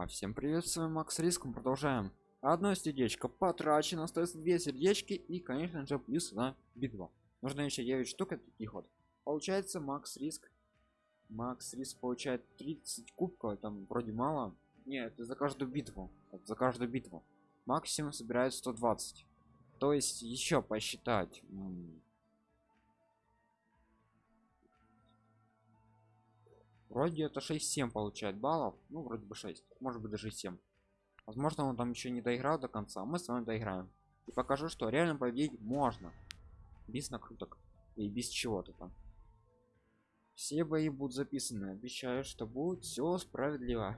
А всем привет, с вами Макс Риском, продолжаем. Одно сердечко потрачено, остается две сердечки и, конечно же, плюс на битву. Нужно еще 9 штук от таких вот. Получается, Макс Риск. Макс Риск получает 30 кубков, там вроде мало. Нет, это за каждую битву. Это за каждую битву. Максимум собирает 120. То есть еще посчитать. Вроде это 6-7 получает баллов. Ну, вроде бы 6. Может быть даже 7. Возможно, он там еще не доиграл до конца. Мы с вами доиграем. И покажу, что реально победить можно. Без накруток. И без чего-то там. Все бои будут записаны. Обещаю, что будет все справедливо.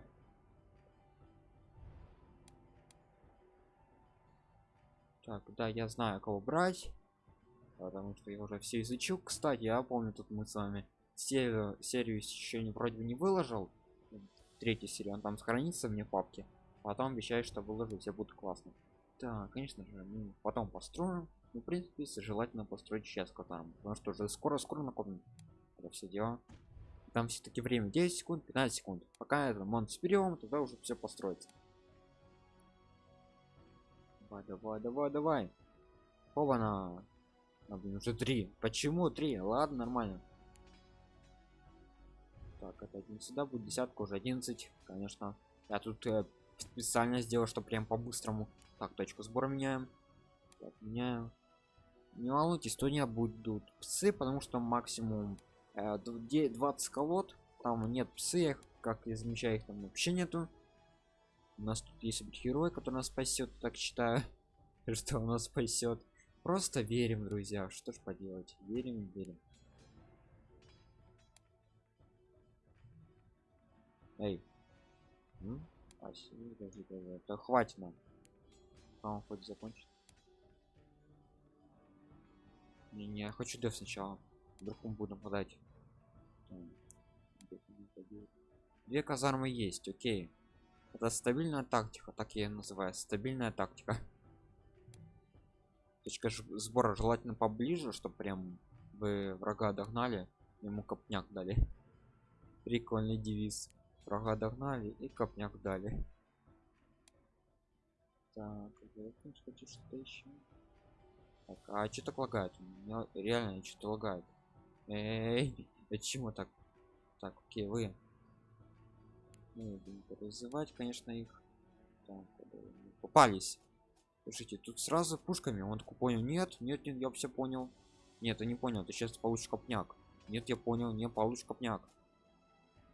Так, да, я знаю, кого брать. Потому что я уже все изучил. Кстати, я помню, тут мы с вами серию, серию еще не вроде бы не выложил третью серию он там сохранится мне папке потом обещаю что выложу все будет классно. Да конечно же ну, потом построим ну, в принципе желательно построить сейчас которым потому что уже скоро скоро накопим это все дела там все-таки время 10 секунд 15 секунд. Пока это монт сперем тогда уже все построится. Давай давай давай давай. Оба на уже три. Почему три? Ладно нормально так это один сюда будет десятка уже 11 конечно. Я тут э, специально сделал что прям по-быстрому. Так точку сбора меняем. Так, меняю не волнуйтесь то не будут псы потому что максимум э, 20 колод. Там нет псы как я замечаю их там вообще нету. У нас тут есть герой который нас спасет так считаю. Что у нас спасет? Просто верим друзья. Что ж поделать? Верим верим Эй. Спасибо, подожди, подожди. Это хватит нам. А он хоть закончит. Не, не, я хочу деф сначала. Вдруг он будет нападать. Две казармы есть, окей. Это стабильная тактика, так я называю. Стабильная тактика. Точка сбора желательно поближе, чтобы прям вы врага догнали, ему копняк дали. Прикольный девиз врага догнали и копняк дали. Так хочу что-то еще так, а что так лагает? У меня реально что-то лагает. Эй почему так? Так окей вы. Ну, призывать конечно их. Так, попались. Слушайте тут сразу пушками. Он такой понял нет нет нет я все понял. Нет я не понял ты сейчас получишь копняк. Нет я понял не получишь копняк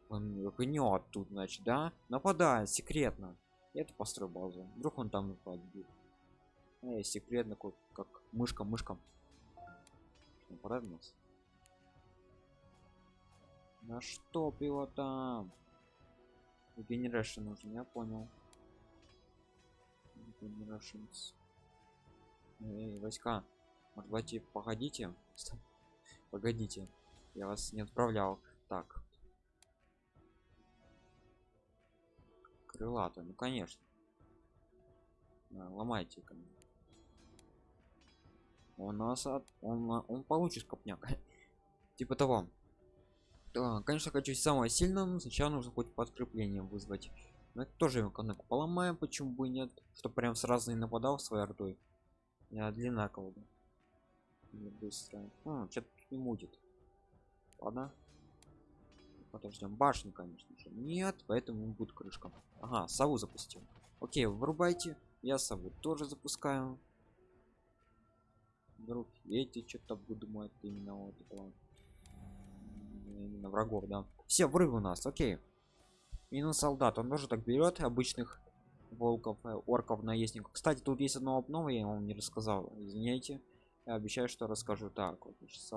он гнет тут значит да? Нападает секретно. Это построй базу. Вдруг он там нападет э, секретно как, как мышка мышка нападает нас на что его там? Генерашн нужен я понял. Generations. Эй, войска. Может давайте погодите погодите я вас не отправлял. Так крылатая ну конечно. Да, ломайте ко у нас от он он получит копняк. Типа того. Да, конечно хочу самое сильное сначала нужно хоть подкрепление вызвать. Но это тоже экономику поломаем почему бы нет. Что прям сразу не нападал своей ордой. Я длина колода быстро. Что-то не мутит ладно подождем башню конечно же. Нет поэтому будет крышка ага сову запустил. Окей вырубайте я сову тоже запускаю. Вдруг эти что-то думают именно вот этого именно врагов да. Все врывы у нас окей. Минус солдат. Он тоже так берет обычных волков э, орков наездников. Кстати тут есть одно обнова я вам не рассказал. Извиняйте. Я обещаю что расскажу. Так вот сейчас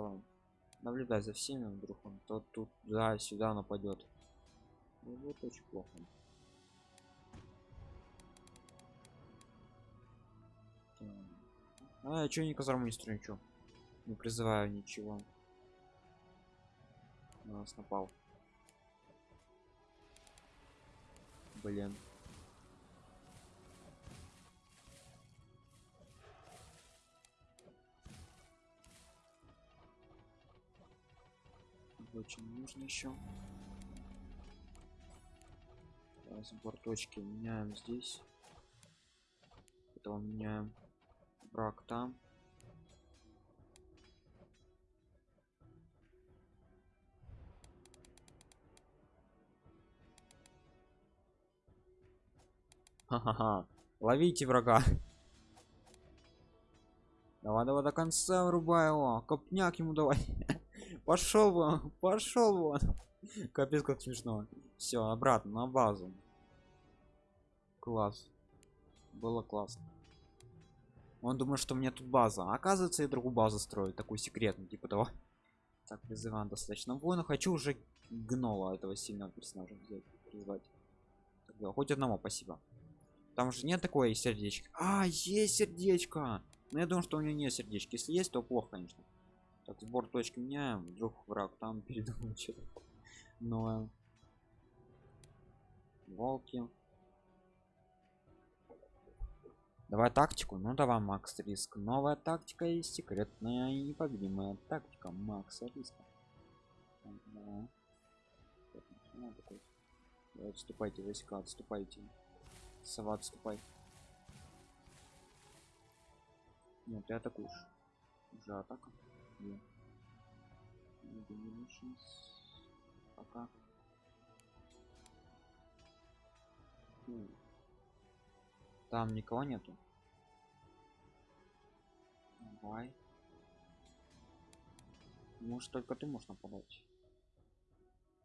наблюдай за всеми вдруг он то тут да сюда нападет ну, вот очень плохо. А я что не казарму не строю ничего не призываю ничего. На нас напал. Блин очень нужно еще разбор точки меняем здесь потом меняем брак там Ха-ха-ха. Ловите врага. Давай, давай до конца врубай его. Копняк ему давай. Пошел вон, пошел вон. Капец, как смешно. Все, обратно на базу. Класс. Было классно. Он думает, что у меня тут база. А оказывается, я другую базу строю, такую секретную, типа того. Так, вызываем достаточно воина. Хочу уже гнола этого сильного персонажа взять, призвать. Тогда хоть одного, спасибо. Там же нет такое сердечко. А, есть сердечко. Но я думаю, что у него нет сердечки. Если есть, то плохо, конечно. Так, сбор точки меняем. Вдруг враг там передумал что-то. Но волки. Давай тактику. Ну давай, Макс Риск. Новая тактика и секретная и непобедимая тактика Макса Риска. Давай, отступайте, войска, отступайте. Сова, отступай. Нет, ты атакуешь. Уже атака. Нет. Пока. Фу. Там никого нету. Давай. Может только ты можешь нападать.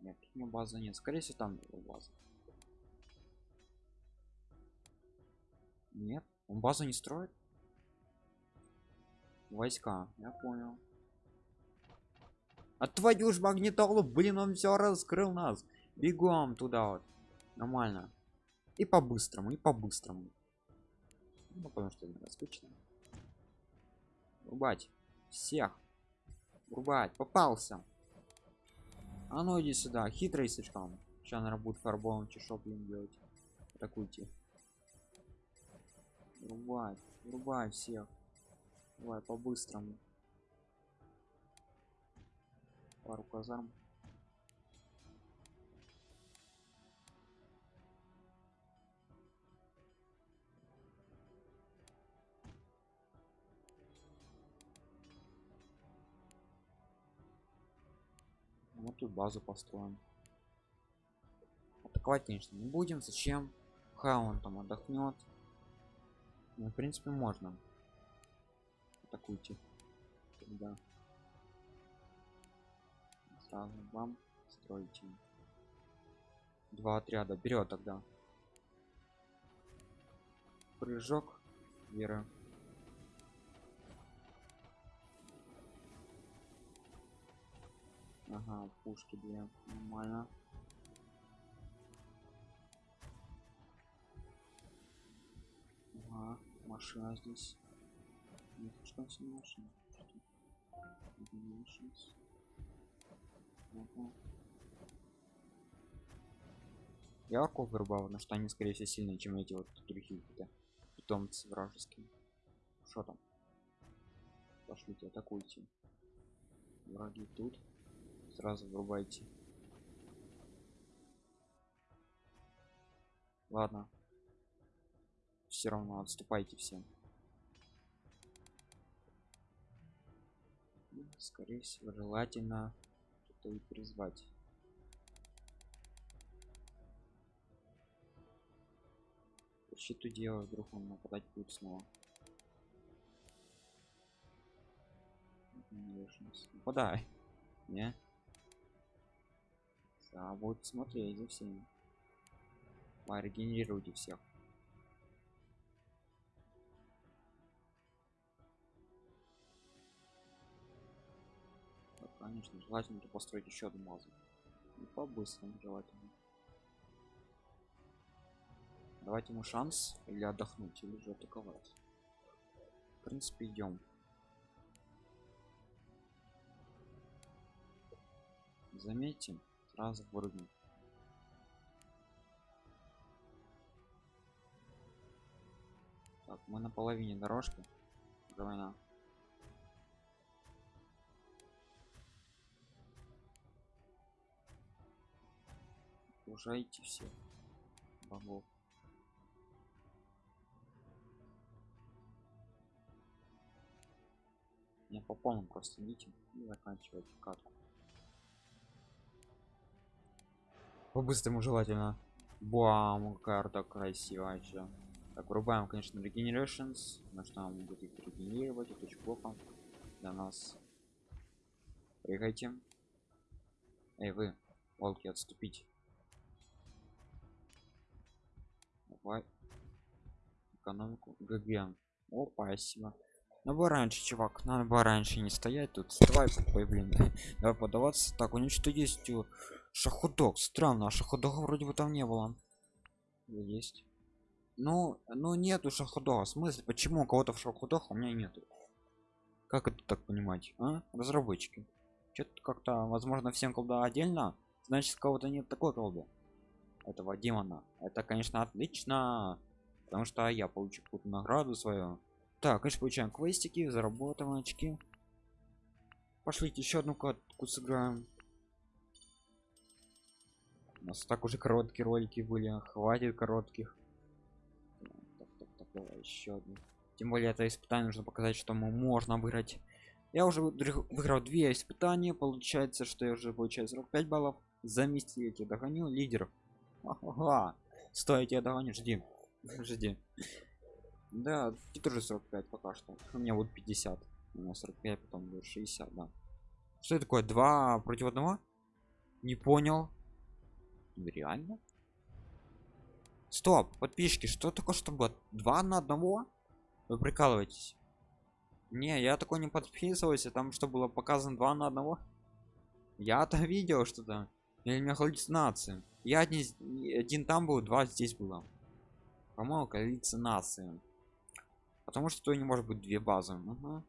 Нет, у меня базы нет. Скорее всего там его база. Нет, он базу не строит. Войска, я понял. А твою ж магнитолу, блин, он все раскрыл нас. Бегом туда вот. Нормально. И по-быстрому, и по-быстрому. Ну, потому что это скучно. Рубать. Всех. Рубать. Попался. А ну иди сюда. Хитрый слишком. Сейчас, наверное, будет фарбовым чешок делать. Атакуйте. Рубай. Рубай всех. Давай по-быстрому. Пару казарм. Вот тут базу построим. Атаковать, конечно, не будем. Зачем? Ха, он там отдохнет. Ну, в принципе, можно. Атакуйте. Тогда. Сразу вам строите. Два отряда. Берет тогда. Прыжок. Вера. Ага, пушки две. Нормально. Ага, машина здесь. Нет, что все машина? Я орков вырубал, но что они скорее всего сильнее, чем эти вот другие какие-то питомцы вражеские. Что там? Пошлите, атакуйте. Враги тут сразу врубайте ладно все равно отступайте всем скорее всего желательно это и призвать. Щиту делаю вдруг он нападать будет снова. Нападай. Не? А вот смотреть за всеми регенерируйте всех конечно желательно построить еще одну базу и по-быстрому желательно. Давайте ему шанс или отдохнуть или же атаковать. В принципе идем заметим сразу прыгнуть так мы на половине дорожки. Война окружайте все богов. Не по полному просто идите и заканчивайте катку. По-быстрому желательно. Бам карта красивая чё. так врубаем конечно regenerations. На что нам будет их регенерировать? Это очень плохо для нас. Прыгайте. Эй вы волки отступить давай экономику. Гг о спасибо. Надо бы раньше чувак надо бы раньше не стоять тут. Давай ой, блин. Давай подаваться так у него что есть шаходок странно а шаходога вроде бы там не было. Есть. Ну ну нету шаходога в смысле почему у кого-то в шаходах у меня нету? Как это так понимать а? разработчики. Что-то как-то возможно всем колда отдельно значит кого-то нет такой колды этого демона. Это конечно отлично потому что я получу какую-то награду свою. Так конечно получаем квестики заработаем очки пошлите еще одну катку сыграем. У нас так уже короткие ролики были хватит коротких. Так, так, так, давай еще одну. Тем более это испытание нужно показать что мы можно выиграть. Я уже выиграл две испытания получается что я уже получаю 45 баллов. За месяц я тебя догоню лидеров ага. стой я тебя догоню жди. Жди. Да ты тоже 45 пока что. У меня вот 50 у меня 45 потом будет 60 да. Что это такое? Два против одного? Не понял. Реально? Стоп подписчики что такое чтобы два на одного? Вы прикалываетесь? Не я такой не подписывался там что было показано два на одного? Я-то видел что-то или у меня галлюцинации я один, один там был два здесь было. По-моему галлюцинации потому что не может быть две базы. Угу.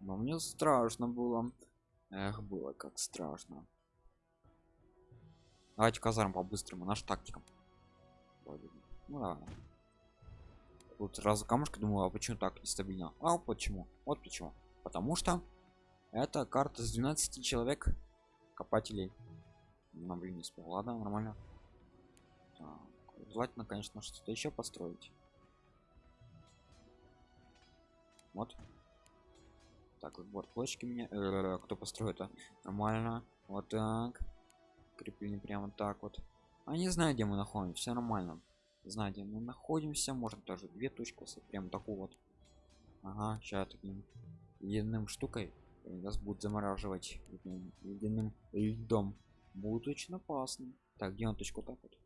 но мне страшно было. Эх было как страшно. Давайте казарм по-быстрому. Наш тактикам ну да тут сразу камушка думаю а почему так нестабильно? А почему. Вот почему. Потому что это карта с 12 человек копателей. На блин не успел. Ладно нормально. Так, желательно конечно что-то еще построить. Вот. Так вот площадки мне э, кто построит это нормально. Вот так. Крепление прямо так вот. А не знаю где мы находимся. Все нормально. Знаете мы находимся. Можно даже две точки прям такую вот. Ага сейчас таким ледяным штукой нас будет замораживать ледяным льдом. Будет очень опасно. Так где он точку так вот?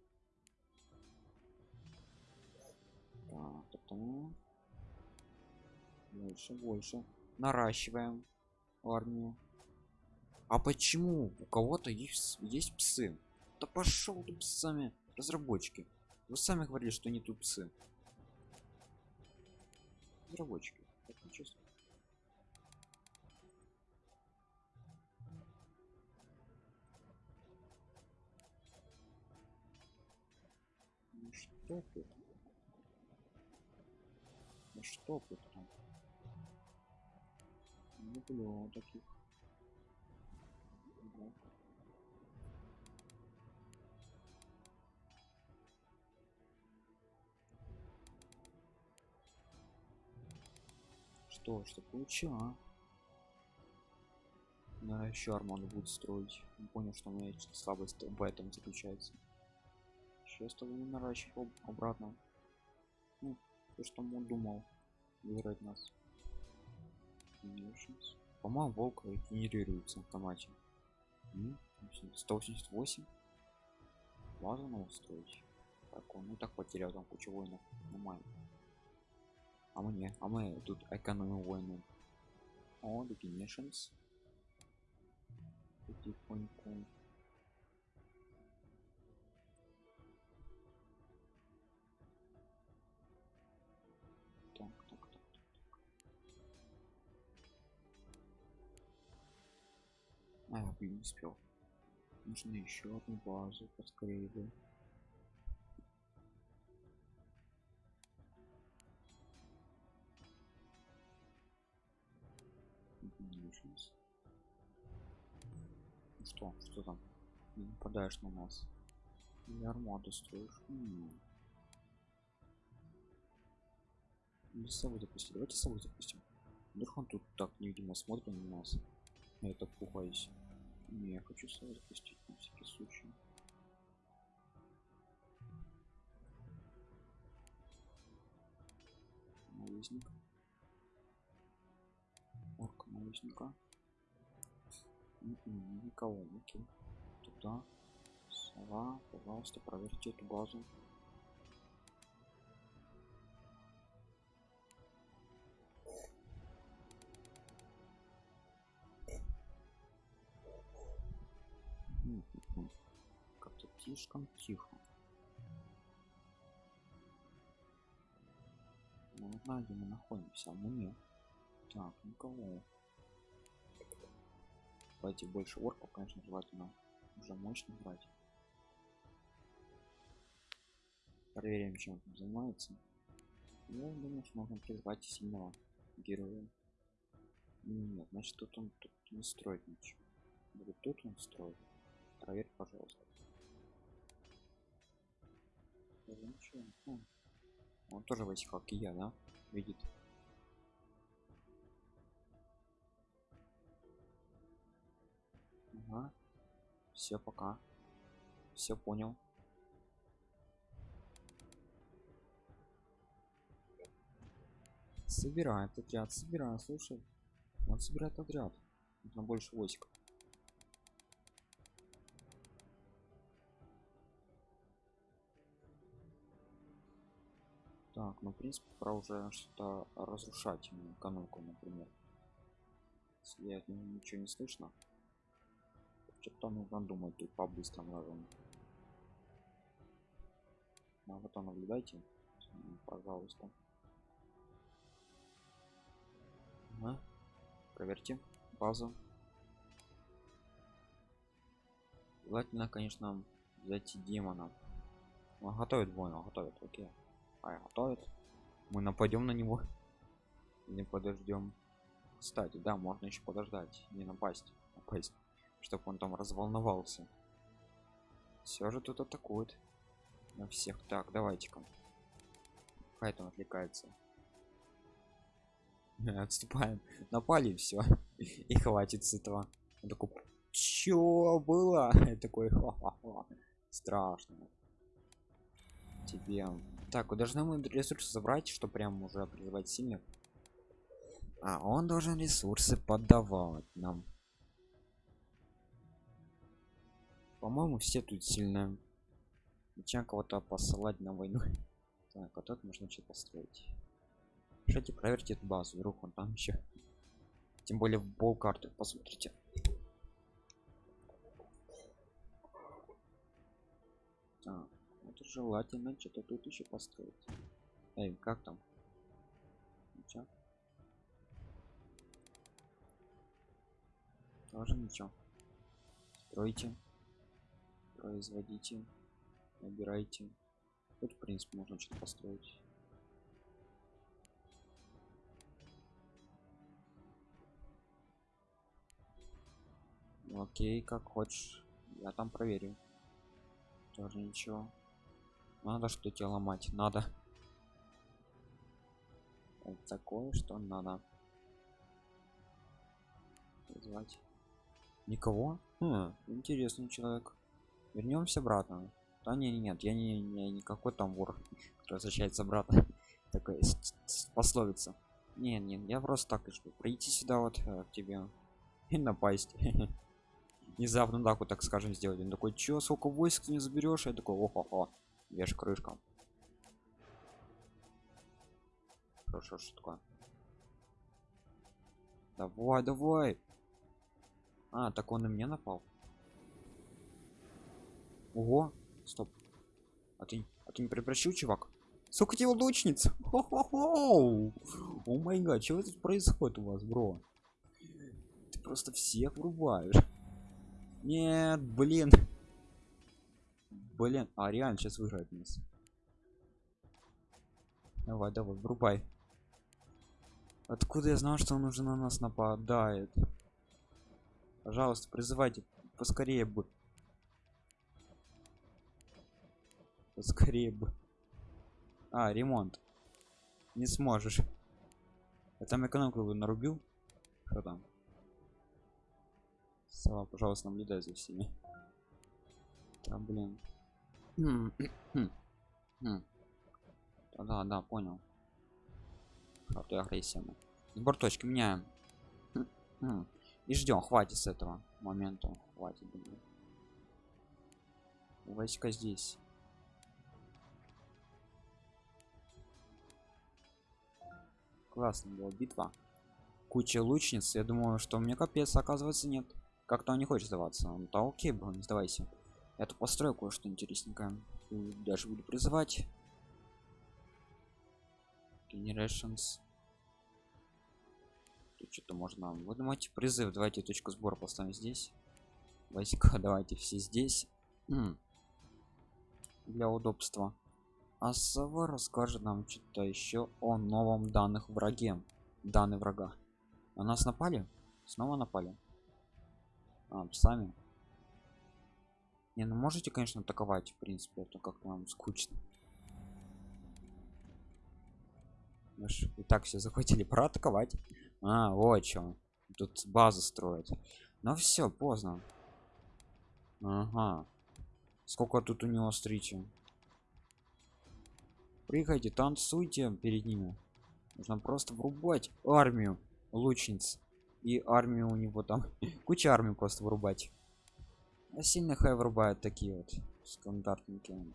Так, так. больше больше. Наращиваем армию. А почему у кого-то есть есть псы? Да пошел ты псами разработчики. Вы сами говорили что не тупцы разработчики. Так нечестно что тут? Ну что тут там? Не люблю таких. Что что получил а? да еще арману будет строить. Не понял что у меня слабость в этом заключается сейчас того не наращивал обратно. Ну, то что он думал выиграть нас. По-моему волк генерируется в автомате. 188 важно устроить так он ну так потерял там кучу воинов. Нормально а мне? А мы тут экономим войны. О definitions потихоньку блин не успел нужно еще одну базу поскорее бы что что там не нападаешь на нас Или армаду строишь? М. Собой запустим. Давайте собой запустим. Вдруг он тут так невидимо смотрит на нас. Я так пугаюсь. Не, я хочу с собой запустить на всякий случай. Наездник. Орка наездника. Никого, окей. Туда. Сова, пожалуйста, проверьте эту базу. Слишком тихо. Ну, знаю, где мы находимся, а мы нет. Так, никого. Давайте больше орков, конечно, желательно уже мощно брать. Проверим, чем он занимается. Ну, думаю, что можно призвать сильного героя. Нет, значит тут он тут не строит ничего. Вот тут он строит. Проверь, пожалуйста. Он тоже весь как и я, да? Видит. Ага. Все, пока. Все понял. Собирает отряд, собирает, слушай. Он собирает отряд. Нужно больше войск. Так, ну в принципе пора уже что-то разрушать экономику, например. Если от него ничего не слышно. Что-то нужно думать тут по-быстрому районе. А вот наблюдайте, пожалуйста. Ага. Проверьте базу. Желательно, конечно, взять демона. Он готовит войну, готовит, окей. А готовит. Мы нападем на него. Не подождем. Кстати, да, можно еще подождать, не напасть, напасть, чтобы он там разволновался. Все же тут атакует на всех. Так, давайте-ка. Хай там отвлекается. Отступаем. Напали все. И хватит с этого. Он такой, чё было? Такой, страшно. Тебе. Так, должны мы ресурсы забрать, что прям уже призывать сильных. А он должен ресурсы подавать нам. По-моему, все тут сильные. Зачем кого-то посылать на войну? Так, вот тут можно что-то построить. Кстати, проверьте эту базу, вдруг он там еще. Тем более в пол карты, посмотрите. Это желательно что-то тут еще построить. Эй, как там? Ничего. Тоже ничего. Стройте. Производите. Набирайте. Тут, в принципе, можно что-то построить. Окей, как хочешь. Я там проверю. Тоже ничего. Надо что тебе ломать. Надо. Это такое, что надо. Звать. Никого? Хм, интересный человек. Вернемся обратно. Да не, не нет, я не, не никакой там вор, который возвращается обратно. Такая пословица. Не, не, я просто так лишь прийти сюда вот э, к тебе и напасть. Внезапно так вот так скажем сделать. Он такой, чё, сколько войск не заберешь? Я такой, охо хо веш крышка. Хорошо, что такое? Давай, давай. А, так он на меня напал. Ого, стоп. А ты, а ты не прекращил, чувак? Сколько тебе лучниц? О май гад, что тут происходит у вас, бро? Ты просто всех врубаешь. Нет, блин. Блин, а реально сейчас выиграет нас. Давай, давай, врубай. Откуда я знал, что он уже на нас нападает? Пожалуйста, призывайте поскорее бы. скорее бы а ремонт не сможешь я там экономку нарубил что там сова пожалуйста наблюдай за всеми да блин да да понял. А то агрессия сбор точки меняем. И ждем хватит с этого момента. Хватит думаю. войска здесь. Классно была битва. Куча лучниц. Я думаю что мне капец оказывается нет. Как-то он не хочет сдаваться. Он да окей был не сдавайся я тут построю кое-что интересненькое даже буду призывать. Generations. Тут что-то можно выдумать. Призыв. Давайте точку сбора поставим здесь. Войска давайте все здесь. Для удобства. А сова расскажет нам что-то еще о новом данных враге. Данные врага. На нас напали? Снова напали? А, сами не ну можете конечно атаковать в принципе это как-то нам скучно. Мы и так все захватили проатаковать. А вот чем тут базу строят. Но все поздно. Ага. Сколько тут у него встречи прыгайте танцуйте перед ними. Нужно просто врубать армию лучниц. И армию у него там. Куча армии просто вырубать а сильно хай врубают такие вот стандартники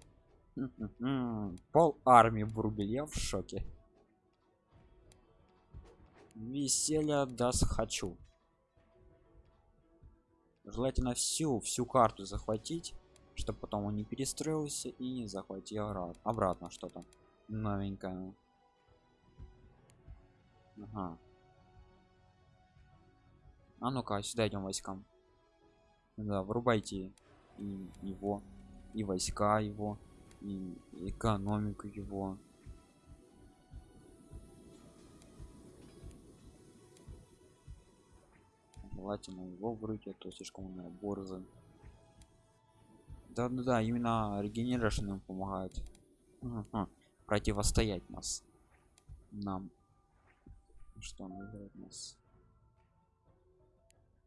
пол армии врубили я в шоке. Веселья даст хочу. Желательно всю всю карту захватить чтобы потом он не перестроился и не захватил обратно что-то новенькое. Ага. а ну-ка сюда идем войскам да врубайте и его и войска его и экономику его. Желательно его врыть а то слишком у борзы да да да именно регенерашн помогает. Угу. противостоять нас. Нам. Что называет нас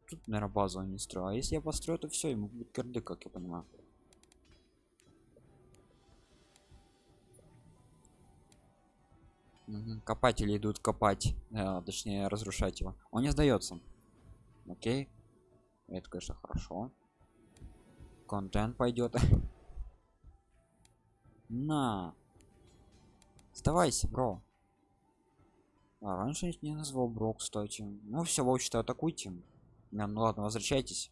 тут наверное базу не строю а если я построю то все ему будет кирды как я понимаю. Копатели идут копать э, точнее разрушать его. Он не сдается. Окей. Это конечно хорошо. Контент пойдет на. Сдавайся бро. А, раньше не назвал бро кстати. Ну все в общем атакуйте не, ну ладно возвращайтесь.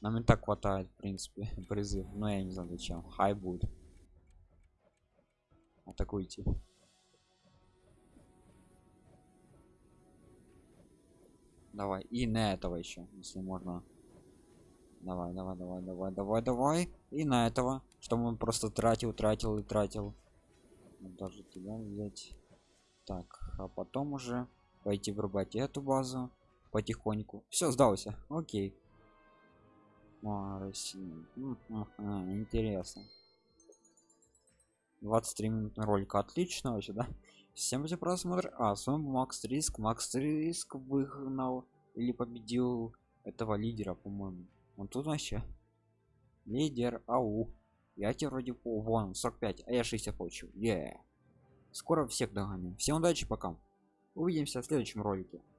Нам и так хватает в принципе призыв. Но я не знаю зачем. Хай будет. Атакуйте давай. И на этого еще если можно. Давай давай давай давай давай давай. И на этого. Что он просто тратил тратил и тратил. Даже тебя взять. Так а потом уже пойти врубать эту базу потихоньку. Все сдался. Окей. А, интересно. 23 минут ролика. Отлично вообще да? Всем за просмотр. А с вами макс риск. Макс риск выгнал или победил этого лидера по моему он тут вообще лидер. Ау. Я тебе вроде по вон 45 а я 60 получил. Yeah. скоро всех догоню. Всем удачи пока. Увидимся в следующем ролике